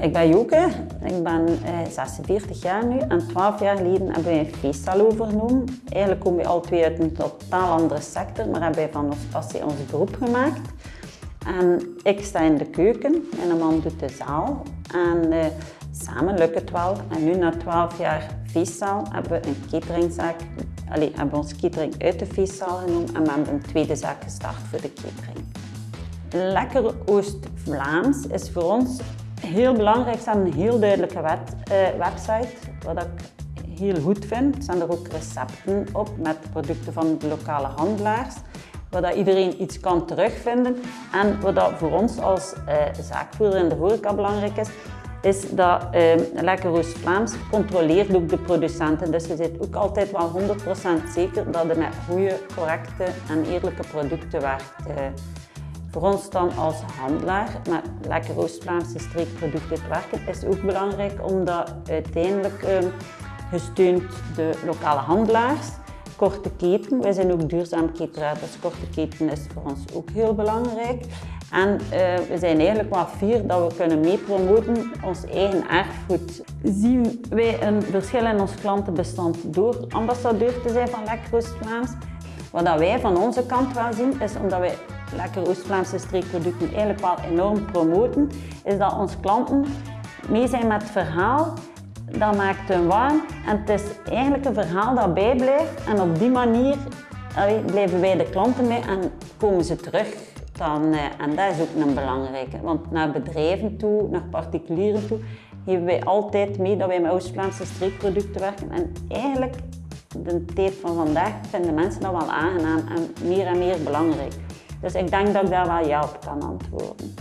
Ik ben Joke, ik ben eh, 46 jaar nu en 12 jaar geleden hebben wij een feeststal overgenomen. Eigenlijk komen we al twee uit een totaal andere sector, maar hebben wij van ons passie ons beroep gemaakt. En ik sta in de keuken, mijn man doet de zaal en eh, samen lukt het wel. En nu na 12 jaar feestzaal hebben we een cateringzaak, allee, hebben we ons catering uit de feestzaal genomen en we hebben een tweede zaak gestart voor de catering. Lekker Oost-Vlaams is voor ons heel belangrijk. Hebben een heel duidelijke eh, website, wat ik heel goed vind. Er staan er ook recepten op met producten van de lokale handelaars, waar dat iedereen iets kan terugvinden. En wat dat voor ons als eh, zaakvoerder in de horeca belangrijk is, is dat eh, Lekker Oost-Vlaams controleert ook de producenten. Dus je zit ook altijd wel 100% zeker dat je met goede, correcte en eerlijke producten werkt. Eh, voor ons dan als handelaar met lekker Oost-Vlaamse streekproducten te werken is ook belangrijk omdat uiteindelijk uh, gesteund de lokale handelaars, korte keten, wij zijn ook duurzaam cateraar, dus korte keten is voor ons ook heel belangrijk. En uh, we zijn eigenlijk wel fier dat we kunnen meepromoten ons eigen erfgoed. Zien wij een verschil in ons klantenbestand door ambassadeur te zijn van Lekker Oost-Vlaams. Wat wij van onze kant wel zien, is omdat wij lekker Oost-Vlaamse streekproducten eigenlijk wel enorm promoten, is dat onze klanten mee zijn met het verhaal. Dat maakt hun warm en het is eigenlijk een verhaal dat bijblijft en op die manier blijven wij de klanten mee en komen ze terug. Dan, eh, en dat is ook een belangrijke, want naar bedrijven toe, naar particulieren toe, geven wij altijd mee dat wij met Oost-Vlaamse streekproducten werken. En eigenlijk, de tijd van vandaag, vinden mensen dat wel aangenaam en meer en meer belangrijk. Dus ik denk dat ik daar wel ja op kan antwoorden.